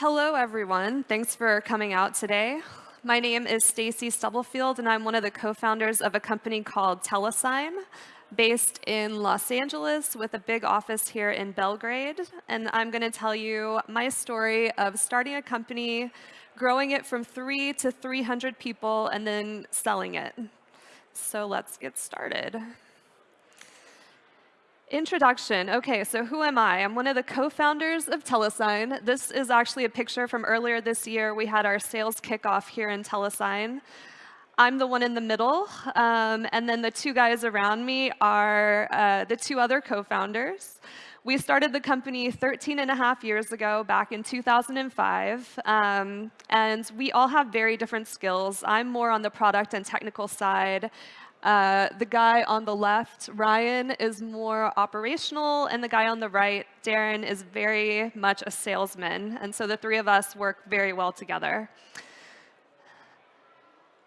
Hello, everyone. Thanks for coming out today. My name is Stacy Stubblefield, and I'm one of the co-founders of a company called Telesign, based in Los Angeles with a big office here in Belgrade. And I'm going to tell you my story of starting a company, growing it from three to 300 people, and then selling it. So let's get started. Introduction. OK, so who am I? I'm one of the co-founders of Telesign. This is actually a picture from earlier this year. We had our sales kickoff here in Telesign. I'm the one in the middle, um, and then the two guys around me are uh, the two other co-founders. We started the company 13 and a half years ago, back in 2005, um, and we all have very different skills. I'm more on the product and technical side. Uh, the guy on the left, Ryan, is more operational, and the guy on the right, Darren, is very much a salesman. And so the three of us work very well together.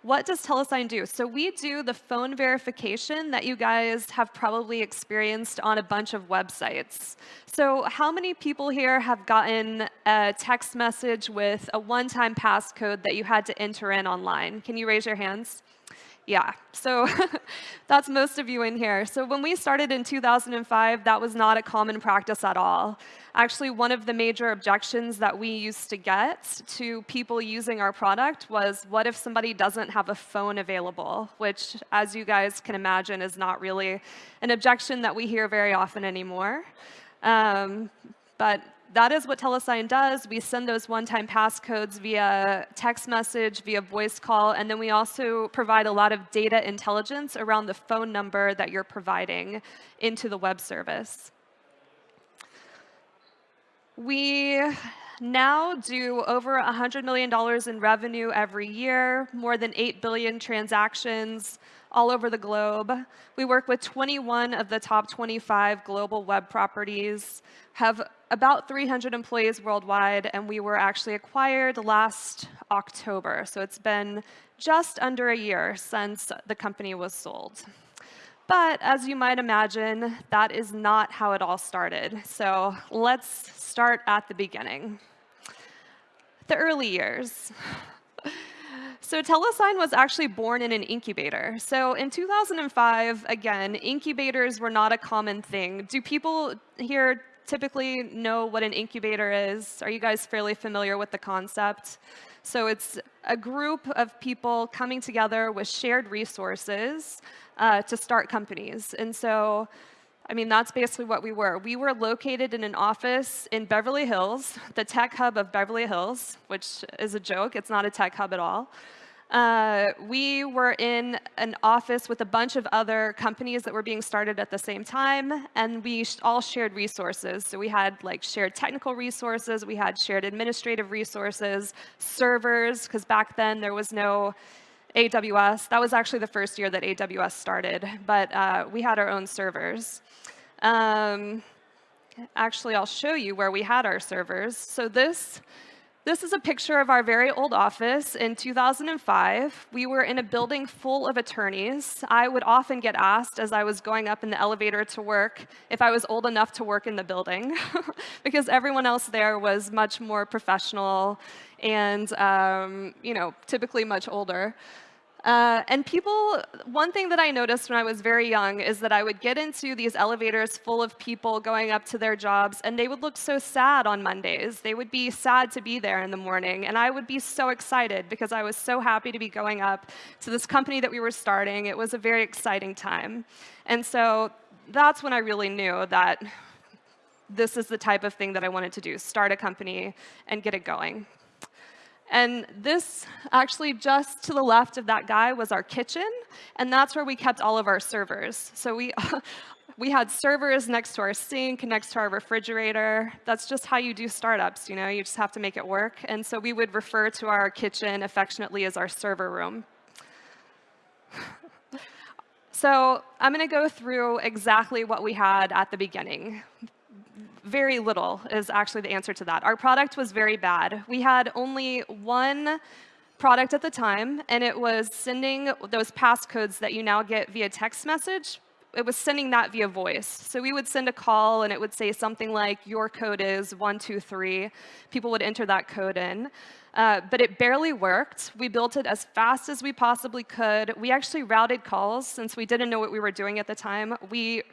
What does Telesign do? So we do the phone verification that you guys have probably experienced on a bunch of websites. So how many people here have gotten a text message with a one-time passcode that you had to enter in online? Can you raise your hands? Yeah, so that's most of you in here. So when we started in 2005, that was not a common practice at all. Actually, one of the major objections that we used to get to people using our product was, what if somebody doesn't have a phone available? Which, as you guys can imagine, is not really an objection that we hear very often anymore. Um, but that is what Telesign does. We send those one-time passcodes via text message, via voice call, and then we also provide a lot of data intelligence around the phone number that you're providing into the web service. We now do over $100 million in revenue every year, more than 8 billion transactions all over the globe. We work with 21 of the top 25 global web properties, have about 300 employees worldwide, and we were actually acquired last October. So it's been just under a year since the company was sold. But as you might imagine, that is not how it all started. So let's start at the beginning. The early years. So Telesign was actually born in an incubator. So in 2005, again, incubators were not a common thing. Do people here typically know what an incubator is? Are you guys fairly familiar with the concept? So it's a group of people coming together with shared resources uh, to start companies. And so, I mean, that's basically what we were. We were located in an office in Beverly Hills, the tech hub of Beverly Hills, which is a joke. It's not a tech hub at all. Uh, we were in an office with a bunch of other companies that were being started at the same time, and we all shared resources. So we had like shared technical resources, we had shared administrative resources, servers, because back then there was no AWS. That was actually the first year that AWS started, but uh, we had our own servers. Um, actually, I'll show you where we had our servers. So this this is a picture of our very old office in 2005. We were in a building full of attorneys. I would often get asked as I was going up in the elevator to work if I was old enough to work in the building, because everyone else there was much more professional and um, you know, typically much older. Uh, and people, one thing that I noticed when I was very young is that I would get into these elevators full of people going up to their jobs, and they would look so sad on Mondays. They would be sad to be there in the morning, and I would be so excited because I was so happy to be going up to this company that we were starting. It was a very exciting time. And so that's when I really knew that this is the type of thing that I wanted to do, start a company and get it going. And this, actually just to the left of that guy, was our kitchen. And that's where we kept all of our servers. So we, we had servers next to our sink, next to our refrigerator. That's just how you do startups. You know, you just have to make it work. And so we would refer to our kitchen affectionately as our server room. so I'm going to go through exactly what we had at the beginning very little is actually the answer to that. Our product was very bad. We had only one product at the time, and it was sending those passcodes that you now get via text message it was sending that via voice. So we would send a call, and it would say something like, your code is 123. People would enter that code in. Uh, but it barely worked. We built it as fast as we possibly could. We actually routed calls since we didn't know what we were doing at the time. We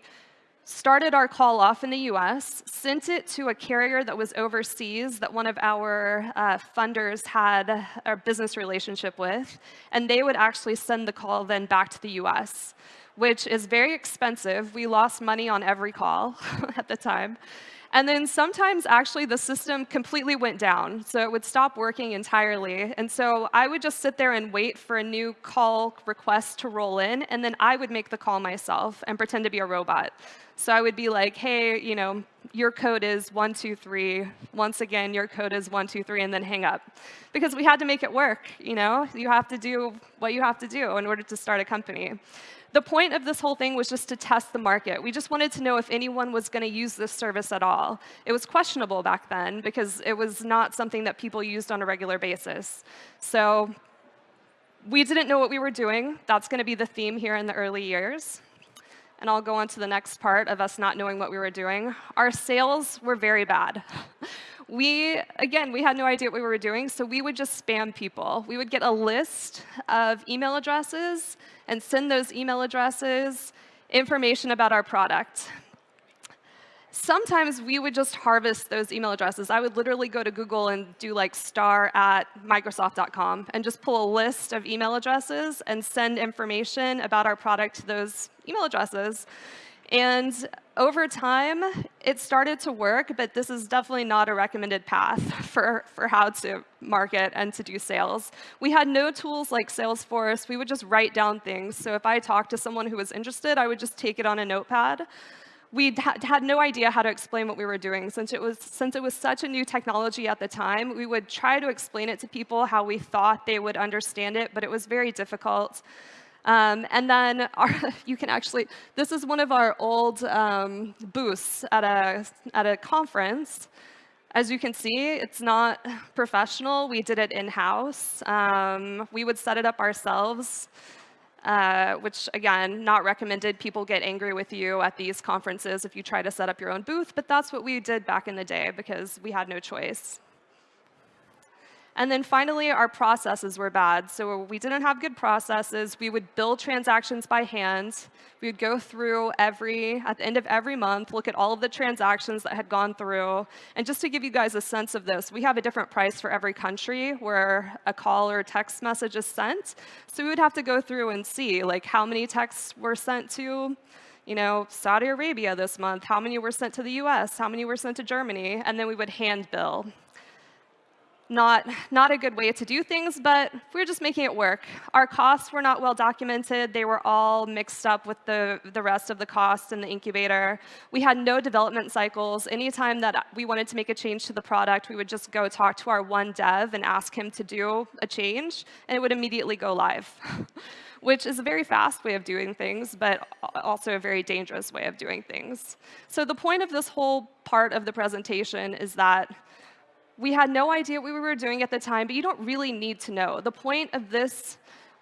started our call off in the US, sent it to a carrier that was overseas that one of our uh, funders had a business relationship with, and they would actually send the call then back to the US, which is very expensive. We lost money on every call at the time. And then sometimes actually the system completely went down, so it would stop working entirely. And so I would just sit there and wait for a new call request to roll in, and then I would make the call myself and pretend to be a robot. So I would be like, hey, you know, your code is 123. Once again, your code is 123, and then hang up. Because we had to make it work, you know? You have to do what you have to do in order to start a company. The point of this whole thing was just to test the market. We just wanted to know if anyone was going to use this service at all. It was questionable back then because it was not something that people used on a regular basis. So we didn't know what we were doing. That's going to be the theme here in the early years. And I'll go on to the next part of us not knowing what we were doing. Our sales were very bad. we, again, we had no idea what we were doing, so we would just spam people. We would get a list of email addresses and send those email addresses information about our product. Sometimes we would just harvest those email addresses. I would literally go to Google and do like star at Microsoft.com and just pull a list of email addresses and send information about our product to those email addresses. And over time, it started to work, but this is definitely not a recommended path for, for how to market and to do sales. We had no tools like Salesforce. We would just write down things. So if I talked to someone who was interested, I would just take it on a notepad. We had no idea how to explain what we were doing. Since it, was, since it was such a new technology at the time, we would try to explain it to people how we thought they would understand it, but it was very difficult. Um, and then our, you can actually, this is one of our old um, booths at a, at a conference. As you can see, it's not professional. We did it in-house. Um, we would set it up ourselves, uh, which, again, not recommended. People get angry with you at these conferences if you try to set up your own booth, but that's what we did back in the day because we had no choice. And then finally, our processes were bad. So we didn't have good processes. We would build transactions by hand. We would go through every, at the end of every month, look at all of the transactions that had gone through. And just to give you guys a sense of this, we have a different price for every country where a call or text message is sent. So we would have to go through and see like how many texts were sent to you know, Saudi Arabia this month, how many were sent to the US, how many were sent to Germany, and then we would hand bill not, not a good way to do things, but we are just making it work. Our costs were not well documented. They were all mixed up with the, the rest of the costs in the incubator. We had no development cycles. Anytime that we wanted to make a change to the product, we would just go talk to our one dev and ask him to do a change, and it would immediately go live, which is a very fast way of doing things, but also a very dangerous way of doing things. So the point of this whole part of the presentation is that we had no idea what we were doing at the time, but you don't really need to know. The point of this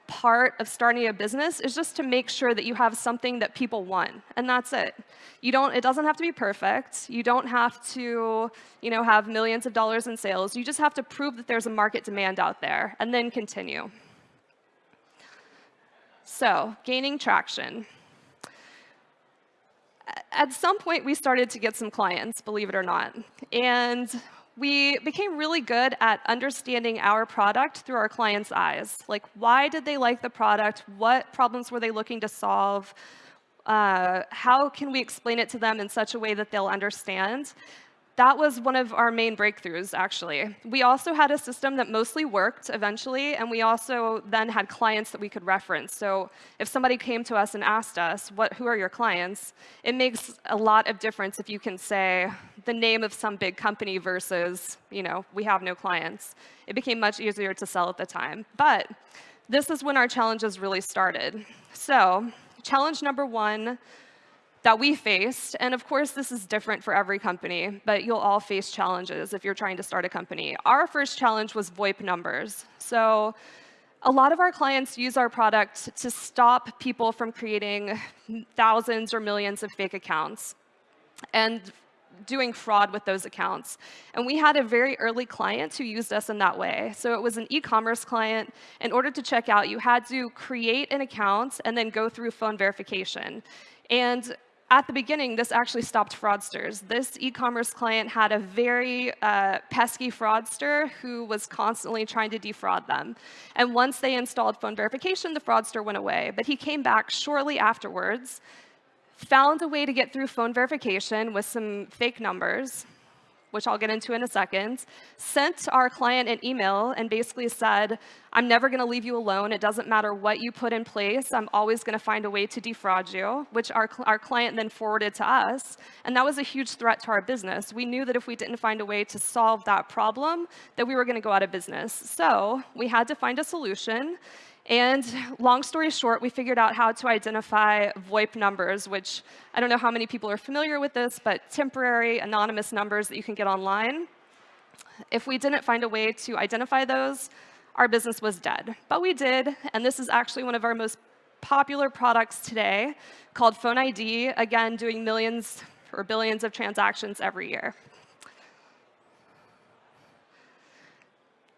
part of starting a business is just to make sure that you have something that people want, and that's it. You don't, it doesn't have to be perfect. You don't have to you know, have millions of dollars in sales. You just have to prove that there's a market demand out there, and then continue. So, gaining traction. At some point, we started to get some clients, believe it or not. And we became really good at understanding our product through our clients' eyes. Like, why did they like the product? What problems were they looking to solve? Uh, how can we explain it to them in such a way that they'll understand? that was one of our main breakthroughs, actually. We also had a system that mostly worked eventually, and we also then had clients that we could reference. So if somebody came to us and asked us, what, who are your clients, it makes a lot of difference if you can say the name of some big company versus, you know, we have no clients. It became much easier to sell at the time. But this is when our challenges really started. So challenge number one that we faced, and of course this is different for every company, but you'll all face challenges if you're trying to start a company. Our first challenge was VoIP numbers. So a lot of our clients use our product to stop people from creating thousands or millions of fake accounts and doing fraud with those accounts. And we had a very early client who used us in that way. So it was an e-commerce client. In order to check out, you had to create an account and then go through phone verification. And at the beginning, this actually stopped fraudsters. This e-commerce client had a very uh, pesky fraudster who was constantly trying to defraud them. And once they installed phone verification, the fraudster went away. But he came back shortly afterwards, found a way to get through phone verification with some fake numbers, which I'll get into in a second, sent our client an email and basically said, I'm never going to leave you alone. It doesn't matter what you put in place. I'm always going to find a way to defraud you, which our, our client then forwarded to us. And that was a huge threat to our business. We knew that if we didn't find a way to solve that problem, that we were going to go out of business. So we had to find a solution. And long story short, we figured out how to identify VoIP numbers, which I don't know how many people are familiar with this, but temporary anonymous numbers that you can get online. If we didn't find a way to identify those, our business was dead. But we did, and this is actually one of our most popular products today called Phone ID, again, doing millions or billions of transactions every year.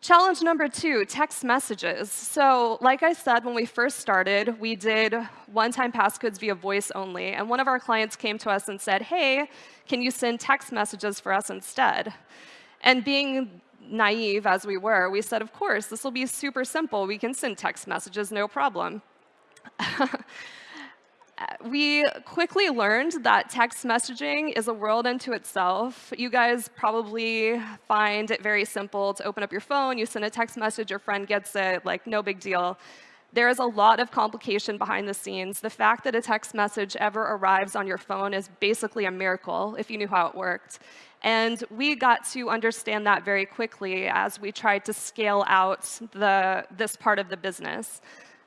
Challenge number two, text messages. So like I said, when we first started, we did one-time passcodes via voice only. And one of our clients came to us and said, hey, can you send text messages for us instead? And being naive as we were, we said, of course, this will be super simple. We can send text messages, no problem. we quickly learned that text messaging is a world unto itself. You guys probably find it very simple to open up your phone, you send a text message, your friend gets it, like no big deal. There is a lot of complication behind the scenes. The fact that a text message ever arrives on your phone is basically a miracle if you knew how it worked. And we got to understand that very quickly as we tried to scale out the, this part of the business.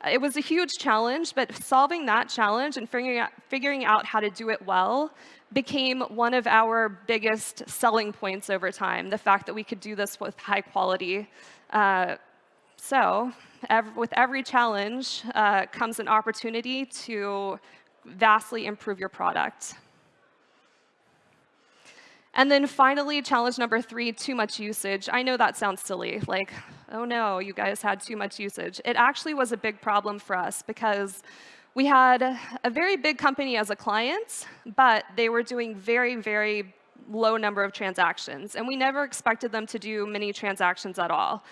It was a huge challenge, but solving that challenge and figuring out, figuring out how to do it well became one of our biggest selling points over time, the fact that we could do this with high quality. Uh, so ev with every challenge uh, comes an opportunity to vastly improve your product. And then finally, challenge number three, too much usage. I know that sounds silly, like, oh no, you guys had too much usage. It actually was a big problem for us because we had a very big company as a client, but they were doing very, very low number of transactions. And we never expected them to do many transactions at all.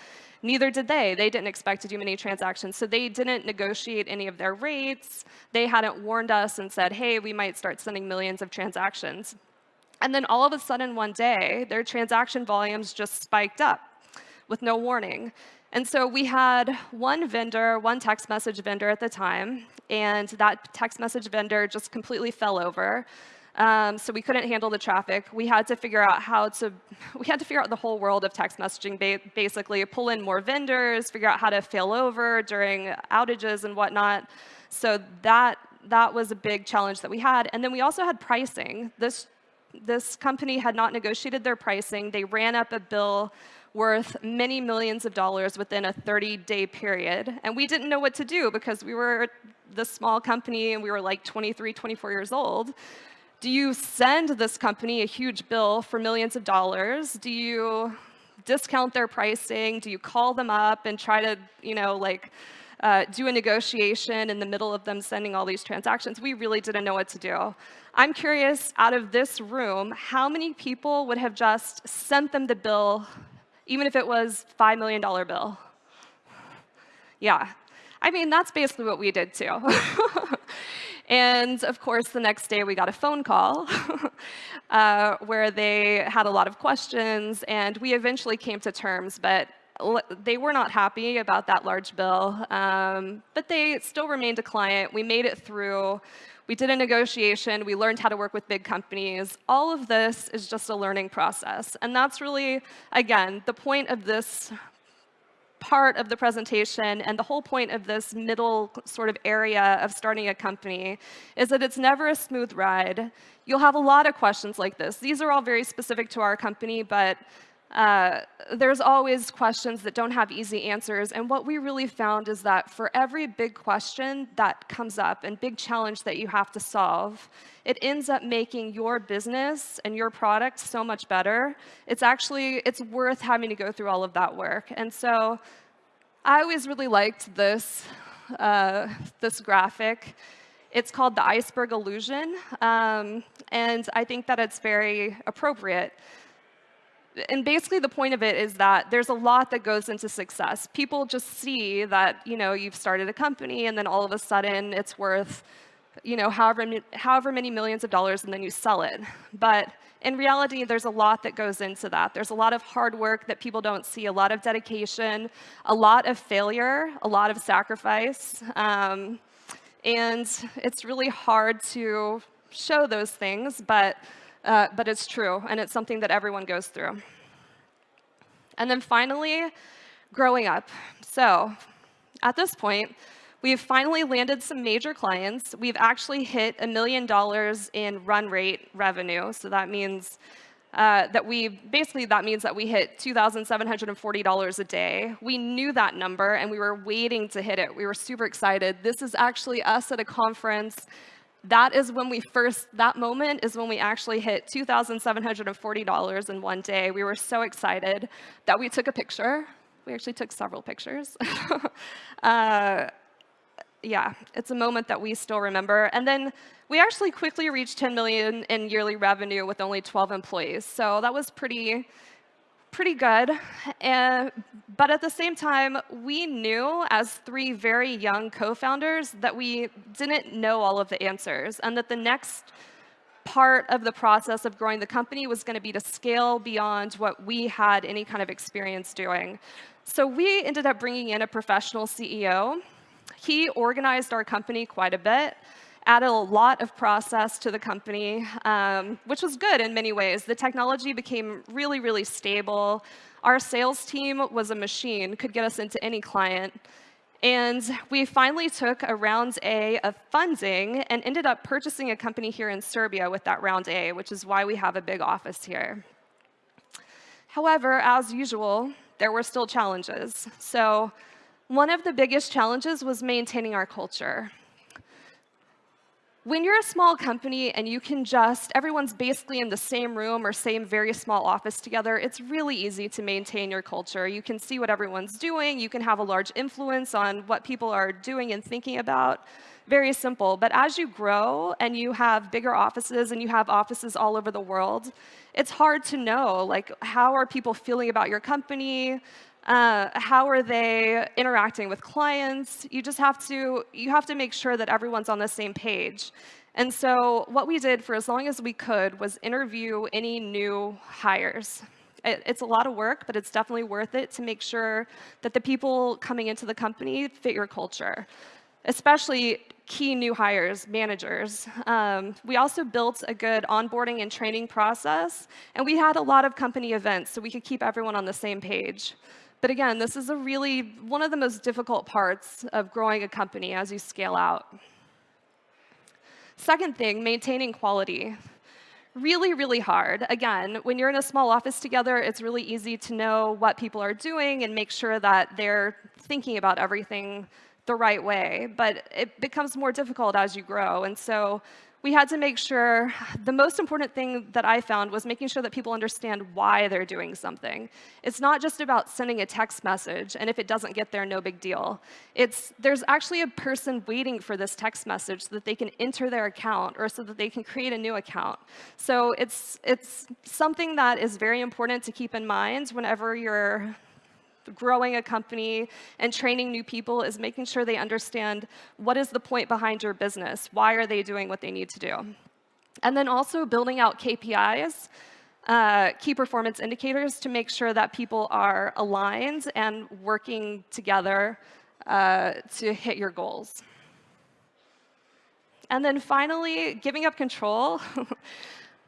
Neither did they. They didn't expect to do many transactions. So they didn't negotiate any of their rates. They hadn't warned us and said, hey, we might start sending millions of transactions. And then all of a sudden one day, their transaction volumes just spiked up with no warning. And so we had one vendor, one text message vendor at the time, and that text message vendor just completely fell over. Um, so we couldn't handle the traffic. We had to figure out how to, we had to figure out the whole world of text messaging, ba basically pull in more vendors, figure out how to fail over during outages and whatnot. So that, that was a big challenge that we had. And then we also had pricing. This this company had not negotiated their pricing. They ran up a bill worth many millions of dollars within a 30-day period. And we didn't know what to do because we were this small company and we were like 23, 24 years old. Do you send this company a huge bill for millions of dollars? Do you discount their pricing? Do you call them up and try to, you know, like, uh, do a negotiation in the middle of them sending all these transactions. We really didn't know what to do. I'm curious, out of this room, how many people would have just sent them the bill, even if it was $5 million bill? Yeah. I mean, that's basically what we did too. and of course, the next day we got a phone call uh, where they had a lot of questions, and we eventually came to terms, but they were not happy about that large bill, um, but they still remained a client. We made it through. We did a negotiation. We learned how to work with big companies. All of this is just a learning process. And that's really, again, the point of this part of the presentation and the whole point of this middle sort of area of starting a company is that it's never a smooth ride. You'll have a lot of questions like this. These are all very specific to our company, but uh, there's always questions that don't have easy answers. And what we really found is that for every big question that comes up and big challenge that you have to solve, it ends up making your business and your product so much better. It's actually, it's worth having to go through all of that work. And so I always really liked this, uh, this graphic. It's called the iceberg illusion, um, and I think that it's very appropriate and basically the point of it is that there's a lot that goes into success. People just see that, you know, you've started a company and then all of a sudden it's worth, you know, however, however many millions of dollars and then you sell it. But in reality, there's a lot that goes into that. There's a lot of hard work that people don't see, a lot of dedication, a lot of failure, a lot of sacrifice. Um, and it's really hard to show those things, but uh, but it's true, and it's something that everyone goes through. And then finally, growing up. So at this point, we've finally landed some major clients. We've actually hit a million dollars in run rate revenue. So that means uh, that we, basically that means that we hit $2,740 a day. We knew that number and we were waiting to hit it. We were super excited. This is actually us at a conference that is when we first, that moment is when we actually hit $2,740 in one day. We were so excited that we took a picture. We actually took several pictures. uh, yeah, it's a moment that we still remember. And then we actually quickly reached 10 million in yearly revenue with only 12 employees. So that was pretty, pretty good. And, but at the same time, we knew as three very young co-founders that we didn't know all of the answers and that the next part of the process of growing the company was going to be to scale beyond what we had any kind of experience doing. So we ended up bringing in a professional CEO. He organized our company quite a bit added a lot of process to the company, um, which was good in many ways. The technology became really, really stable. Our sales team was a machine, could get us into any client. And we finally took a round A of funding and ended up purchasing a company here in Serbia with that round A, which is why we have a big office here. However, as usual, there were still challenges. So one of the biggest challenges was maintaining our culture when you're a small company and you can just, everyone's basically in the same room or same very small office together, it's really easy to maintain your culture. You can see what everyone's doing. You can have a large influence on what people are doing and thinking about. Very simple. But as you grow and you have bigger offices and you have offices all over the world, it's hard to know, like, how are people feeling about your company? Uh, how are they interacting with clients? You just have to, you have to make sure that everyone's on the same page. And so what we did for as long as we could was interview any new hires. It, it's a lot of work, but it's definitely worth it to make sure that the people coming into the company fit your culture, especially key new hires, managers. Um, we also built a good onboarding and training process, and we had a lot of company events so we could keep everyone on the same page. But again, this is a really one of the most difficult parts of growing a company as you scale out. Second thing, maintaining quality. Really, really hard. Again, when you're in a small office together, it's really easy to know what people are doing and make sure that they're thinking about everything the right way. But it becomes more difficult as you grow. And so we had to make sure, the most important thing that I found was making sure that people understand why they're doing something. It's not just about sending a text message, and if it doesn't get there, no big deal. It's, there's actually a person waiting for this text message so that they can enter their account or so that they can create a new account. So it's, it's something that is very important to keep in mind whenever you're growing a company and training new people is making sure they understand what is the point behind your business, why are they doing what they need to do. And then also building out KPIs, uh, key performance indicators to make sure that people are aligned and working together uh, to hit your goals. And then finally, giving up control.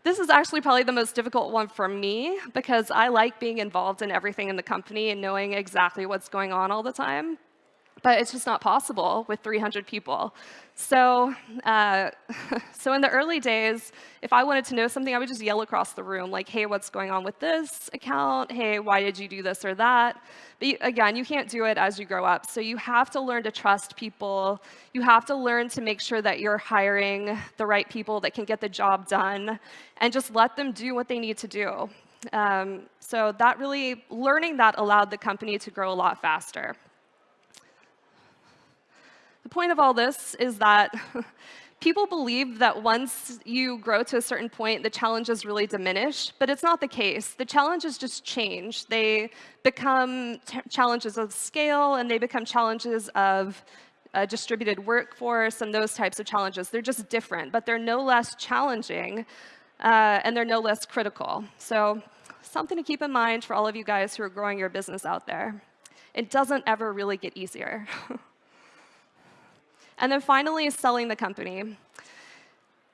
This is actually probably the most difficult one for me because I like being involved in everything in the company and knowing exactly what's going on all the time. But it's just not possible with 300 people. So, uh, so in the early days, if I wanted to know something, I would just yell across the room, like, hey, what's going on with this account? Hey, why did you do this or that? But again, you can't do it as you grow up. So you have to learn to trust people. You have to learn to make sure that you're hiring the right people that can get the job done and just let them do what they need to do. Um, so that really, learning that allowed the company to grow a lot faster. The point of all this is that people believe that once you grow to a certain point, the challenges really diminish, but it's not the case. The challenges just change. They become challenges of scale, and they become challenges of a distributed workforce and those types of challenges. They're just different, but they're no less challenging, uh, and they're no less critical. So something to keep in mind for all of you guys who are growing your business out there. It doesn't ever really get easier. And then finally, selling the company.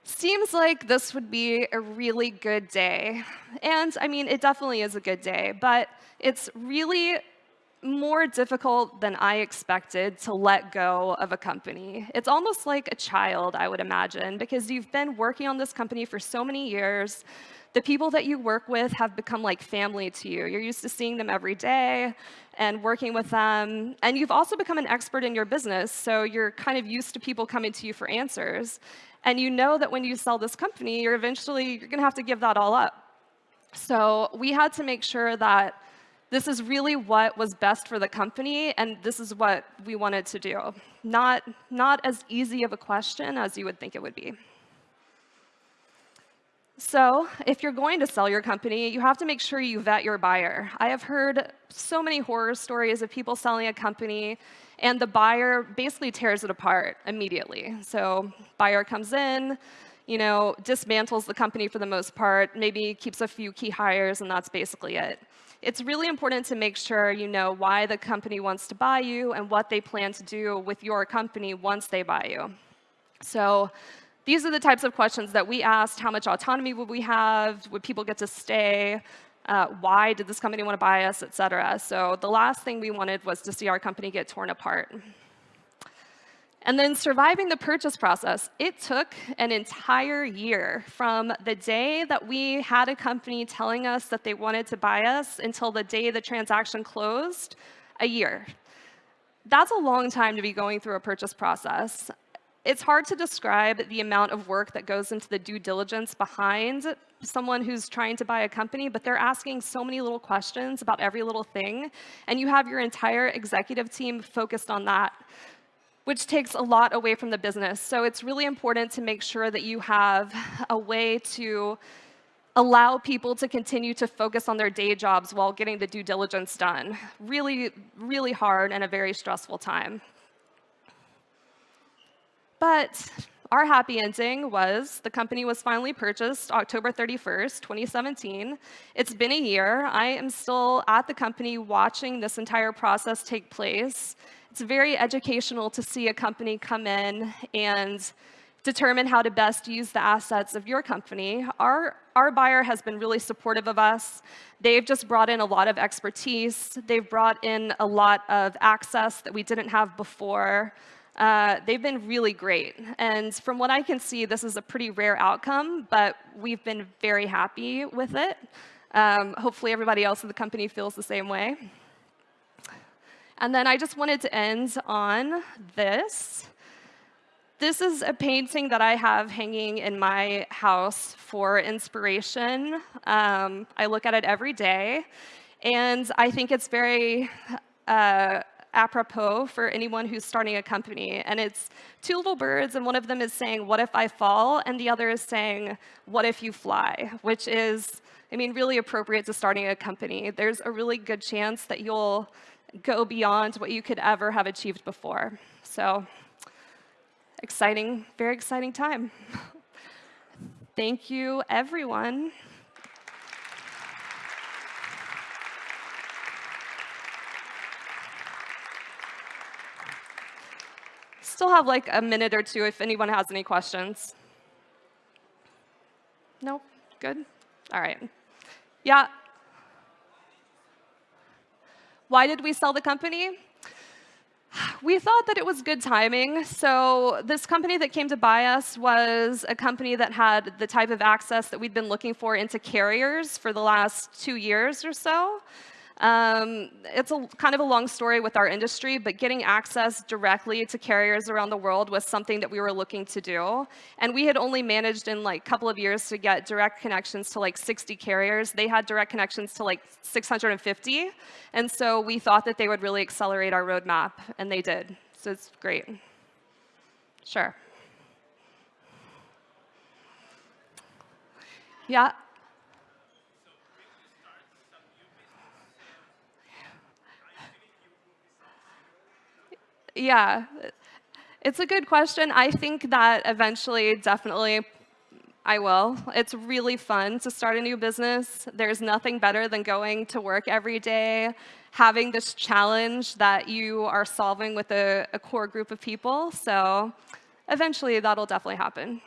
Seems like this would be a really good day. And I mean, it definitely is a good day, but it's really more difficult than I expected to let go of a company. It's almost like a child, I would imagine, because you've been working on this company for so many years. The people that you work with have become like family to you. You're used to seeing them every day and working with them. And you've also become an expert in your business, so you're kind of used to people coming to you for answers. And you know that when you sell this company, you're eventually you're going to have to give that all up. So we had to make sure that this is really what was best for the company, and this is what we wanted to do. Not, not as easy of a question as you would think it would be. So if you're going to sell your company, you have to make sure you vet your buyer. I have heard so many horror stories of people selling a company and the buyer basically tears it apart immediately. So buyer comes in, you know, dismantles the company for the most part, maybe keeps a few key hires, and that's basically it. It's really important to make sure you know why the company wants to buy you and what they plan to do with your company once they buy you. So these are the types of questions that we asked. How much autonomy would we have? Would people get to stay? Uh, why did this company want to buy us, et cetera. So the last thing we wanted was to see our company get torn apart. And then surviving the purchase process, it took an entire year from the day that we had a company telling us that they wanted to buy us until the day the transaction closed, a year. That's a long time to be going through a purchase process. It's hard to describe the amount of work that goes into the due diligence behind someone who's trying to buy a company, but they're asking so many little questions about every little thing, and you have your entire executive team focused on that, which takes a lot away from the business. So it's really important to make sure that you have a way to allow people to continue to focus on their day jobs while getting the due diligence done. Really, really hard and a very stressful time. But our happy ending was the company was finally purchased October 31st, 2017. It's been a year. I am still at the company watching this entire process take place. It's very educational to see a company come in and determine how to best use the assets of your company. Our, our buyer has been really supportive of us. They've just brought in a lot of expertise. They've brought in a lot of access that we didn't have before. Uh, they've been really great. And from what I can see, this is a pretty rare outcome, but we've been very happy with it. Um, hopefully everybody else in the company feels the same way. And then I just wanted to end on this. This is a painting that I have hanging in my house for inspiration. Um, I look at it every day, and I think it's very uh, apropos for anyone who's starting a company. And it's two little birds, and one of them is saying, what if I fall? And the other is saying, what if you fly? Which is, I mean, really appropriate to starting a company. There's a really good chance that you'll go beyond what you could ever have achieved before. So exciting, very exciting time. Thank you, everyone. Still have like a minute or two if anyone has any questions. No? Good? All right. Yeah. Why did we sell the company? We thought that it was good timing. So this company that came to buy us was a company that had the type of access that we'd been looking for into carriers for the last two years or so. Um, it's a kind of a long story with our industry, but getting access directly to carriers around the world was something that we were looking to do. And we had only managed in like a couple of years to get direct connections to like 60 carriers. They had direct connections to like 650. And so we thought that they would really accelerate our roadmap, and they did. So it's great. Sure. Yeah. Yeah, it's a good question. I think that eventually, definitely, I will. It's really fun to start a new business. There's nothing better than going to work every day, having this challenge that you are solving with a, a core group of people. So eventually, that'll definitely happen.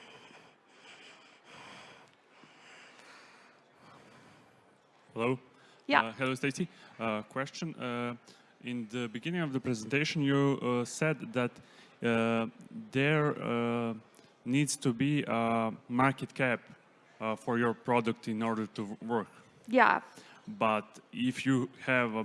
Hello. Yeah. Uh, hello, Stacy. Uh, question. Uh, in the beginning of the presentation, you uh, said that uh, there uh, needs to be a market cap uh, for your product in order to work. Yeah. But if you have a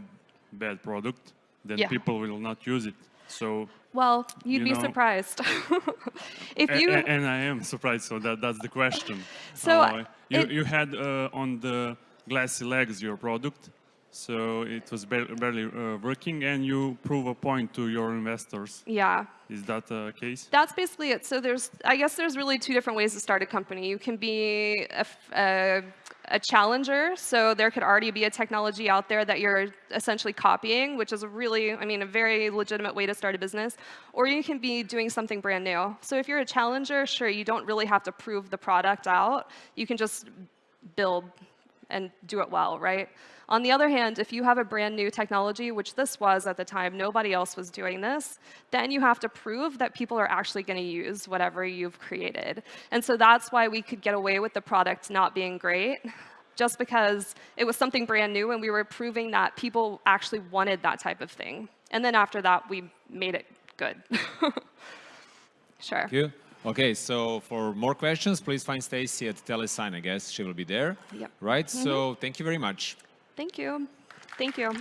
bad product, then Yeah. people will not use it. So, Well, you'd You be know- surprised. if you, a- and I am surprised. So that that's the question. So, Uh, you it- you had uh, on the glassy legs your product, so it was barely uh, working, and you prove a point to your investors. yeah. Is that the case? That's basically it. So there's, I guess there's really two different ways to start a company. You can be a challenger, so there could already be a technology out there that you're essentially copying, which is a really, I mean, a very legitimate way to start a business. Or you can be doing something brand new. So if you're a challenger, sure, you don't really have to prove the product out. You can just build and do it well, right? On the other hand, if you have a brand new technology, which this was at the time, nobody else was doing this, then you have to prove that people are actually going to use whatever you've created. And so that's why we could get away with the product not being great, just because it was something brand new and we were proving that people actually wanted that type of thing. And then after that, we made it good. sure. Thank you. Okay, so for more questions, please find Stacy at Telesign. I guess she will be there. Yep. Right. Mm-hmm. So thank you very much. Thank you. Thank you.